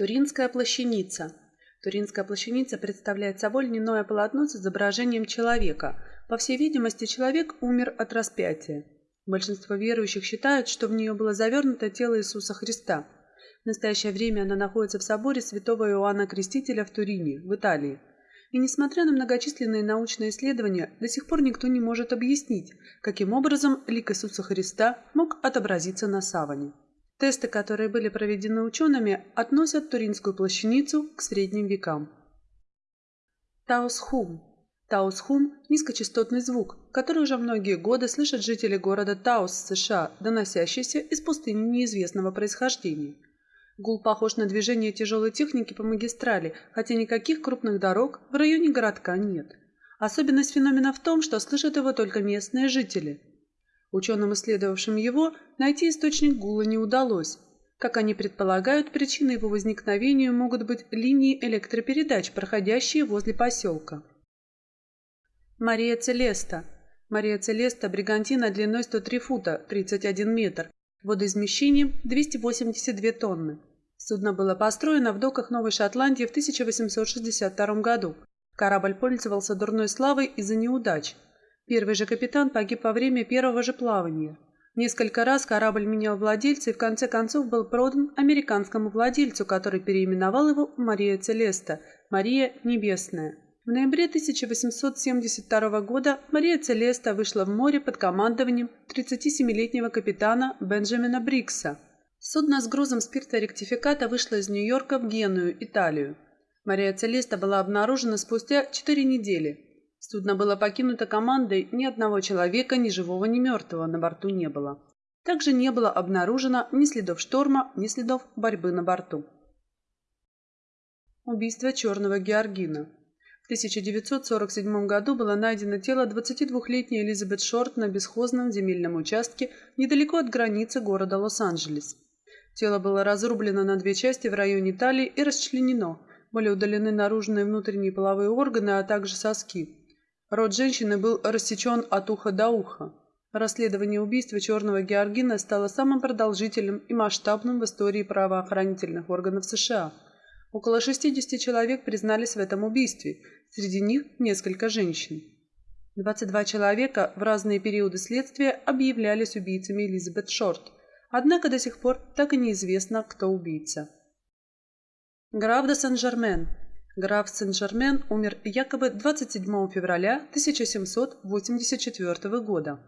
Туринская плащаница. Туринская плащаница представляет собой льняное полотно с изображением человека. По всей видимости, человек умер от распятия. Большинство верующих считают, что в нее было завернуто тело Иисуса Христа. В настоящее время она находится в соборе святого Иоанна Крестителя в Турине, в Италии. И несмотря на многочисленные научные исследования, до сих пор никто не может объяснить, каким образом лик Иисуса Христа мог отобразиться на саване. Тесты, которые были проведены учеными, относят Туринскую плащаницу к средним векам. Таусхум. Таусхум – низкочастотный звук, который уже многие годы слышат жители города Таус, США, доносящийся из пустыни неизвестного происхождения. Гул похож на движение тяжелой техники по магистрали, хотя никаких крупных дорог в районе городка нет. Особенность феномена в том, что слышат его только местные жители – Ученым, исследовавшим его, найти источник гула не удалось. Как они предполагают, причиной его возникновения могут быть линии электропередач, проходящие возле поселка. Мария Целеста. Мария Целеста – бригантина длиной 103 фута, 31 метр, водоизмещением 282 тонны. Судно было построено в доках Новой Шотландии в 1862 году. Корабль пользовался дурной славой из-за неудач – Первый же капитан погиб во время первого же плавания. Несколько раз корабль менял владельца и в конце концов был продан американскому владельцу, который переименовал его в Мария Целеста, Мария Небесная. В ноябре 1872 года Мария Целеста вышла в море под командованием 37-летнего капитана Бенджамина Брикса. Судно с грузом спирта-ректификата вышло из Нью-Йорка в Геную, Италию. Мария Целеста была обнаружена спустя 4 недели. Судно было покинуто командой, ни одного человека, ни живого, ни мертвого на борту не было. Также не было обнаружено ни следов шторма, ни следов борьбы на борту. Убийство черного Георгина. В 1947 году было найдено тело 22-летней Элизабет Шорт на бесхозном земельном участке недалеко от границы города Лос-Анджелес. Тело было разрублено на две части в районе талии и расчленено. Были удалены наружные и внутренние половые органы, а также соски. Рот женщины был рассечен от уха до уха. Расследование убийства черного Георгина стало самым продолжительным и масштабным в истории правоохранительных органов США. Около 60 человек признались в этом убийстве, среди них несколько женщин. 22 человека в разные периоды следствия объявлялись убийцами Элизабет Шорт, однако до сих пор так и неизвестно, кто убийца. Граф де Сен-Жермен Граф Сен-Жермен умер якобы 27 февраля 1784 года.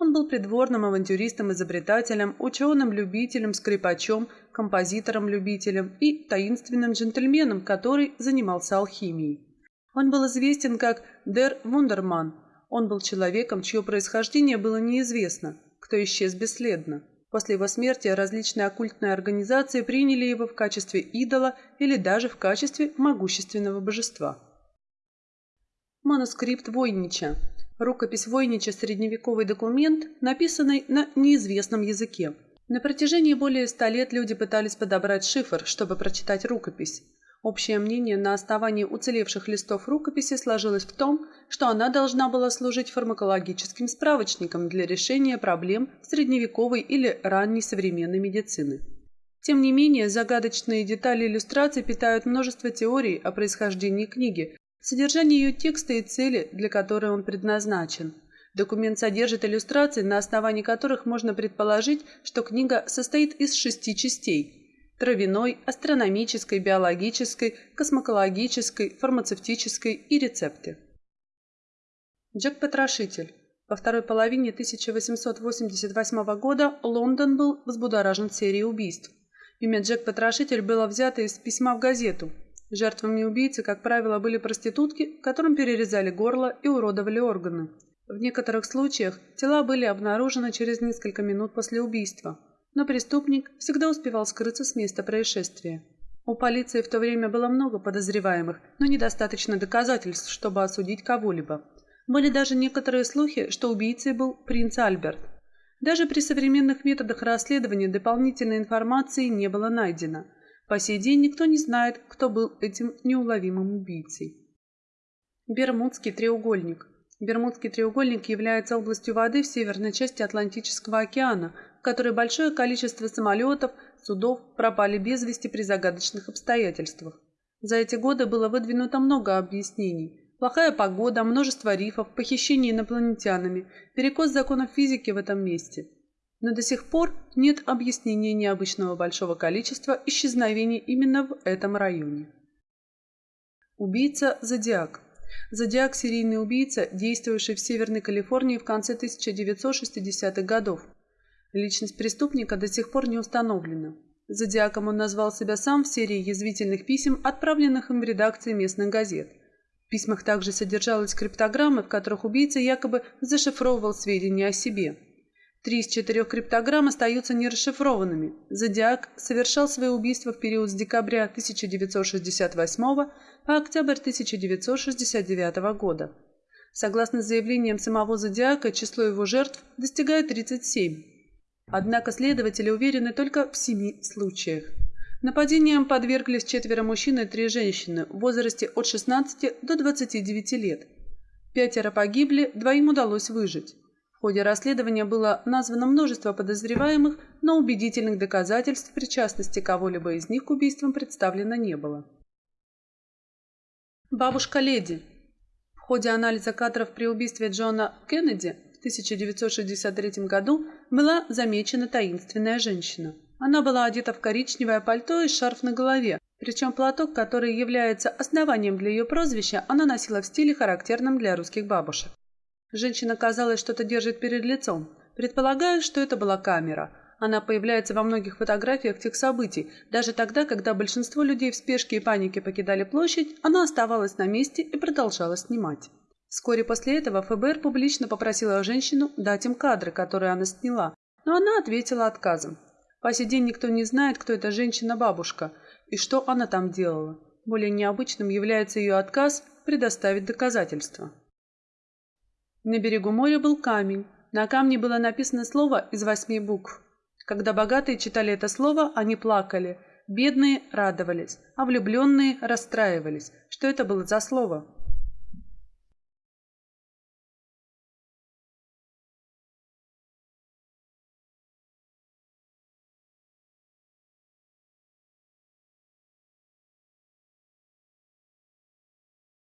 Он был придворным авантюристом-изобретателем, ученым-любителем, скрипачом, композитором-любителем и таинственным джентльменом, который занимался алхимией. Он был известен как Дер Вундерман. Он был человеком, чье происхождение было неизвестно, кто исчез бесследно. После его смерти различные оккультные организации приняли его в качестве идола или даже в качестве могущественного божества. Манускрипт Войнича. Рукопись Войнича – средневековый документ, написанный на неизвестном языке. На протяжении более ста лет люди пытались подобрать шифр, чтобы прочитать рукопись. Общее мнение на основании уцелевших листов рукописи сложилось в том, что она должна была служить фармакологическим справочником для решения проблем средневековой или ранней современной медицины. Тем не менее, загадочные детали иллюстраций питают множество теорий о происхождении книги, содержании ее текста и цели, для которой он предназначен. Документ содержит иллюстрации, на основании которых можно предположить, что книга состоит из шести частей – травяной, астрономической, биологической, космокологической, фармацевтической и рецепты. Джек-потрошитель. Во второй половине 1888 года Лондон был взбудоражен серией убийств. Имя Джек-потрошитель было взято из письма в газету. Жертвами убийцы, как правило, были проститутки, которым перерезали горло и уродовали органы. В некоторых случаях тела были обнаружены через несколько минут после убийства но преступник всегда успевал скрыться с места происшествия. У полиции в то время было много подозреваемых, но недостаточно доказательств, чтобы осудить кого-либо. Были даже некоторые слухи, что убийцей был принц Альберт. Даже при современных методах расследования дополнительной информации не было найдено. По сей день никто не знает, кто был этим неуловимым убийцей. Бермудский треугольник. Бермудский треугольник является областью воды в северной части Атлантического океана, которой большое количество самолетов судов пропали без вести при загадочных обстоятельствах. За эти годы было выдвинуто много объяснений. Плохая погода, множество рифов, похищение инопланетянами, перекос законов физики в этом месте. Но до сих пор нет объяснения необычного большого количества исчезновений именно в этом районе. Убийца Зодиак Зодиак – серийный убийца, действовавший в Северной Калифорнии в конце 1960-х годов. Личность преступника до сих пор не установлена. Зодиаком он назвал себя сам в серии язвительных писем, отправленных им в редакции местных газет. В письмах также содержалась криптограммы, в которых убийца якобы зашифровывал сведения о себе. Три из четырех криптограмм остаются нерасшифрованными. Зодиак совершал свои убийства в период с декабря 1968 по октябрь 1969 года. Согласно заявлениям самого Зодиака, число его жертв достигает 37. Однако следователи уверены только в семи случаях. Нападениям подверглись четверо мужчин и три женщины в возрасте от 16 до 29 лет. Пятеро погибли, двоим удалось выжить. В ходе расследования было названо множество подозреваемых, но убедительных доказательств причастности кого-либо из них к убийствам представлено не было. Бабушка Леди. В ходе анализа кадров при убийстве Джона Кеннеди 1963 году была замечена таинственная женщина. Она была одета в коричневое пальто и шарф на голове, причем платок, который является основанием для ее прозвища, она носила в стиле, характерном для русских бабушек. Женщина, казалось, что-то держит перед лицом. Предполагаю, что это была камера. Она появляется во многих фотографиях тех событий. Даже тогда, когда большинство людей в спешке и панике покидали площадь, она оставалась на месте и продолжала снимать. Вскоре после этого ФБР публично попросила женщину дать им кадры, которые она сняла, но она ответила отказом. По сей день никто не знает, кто эта женщина-бабушка и что она там делала. Более необычным является ее отказ предоставить доказательства. На берегу моря был камень. На камне было написано слово из восьми букв. Когда богатые читали это слово, они плакали, бедные радовались, а влюбленные расстраивались. Что это было за слово?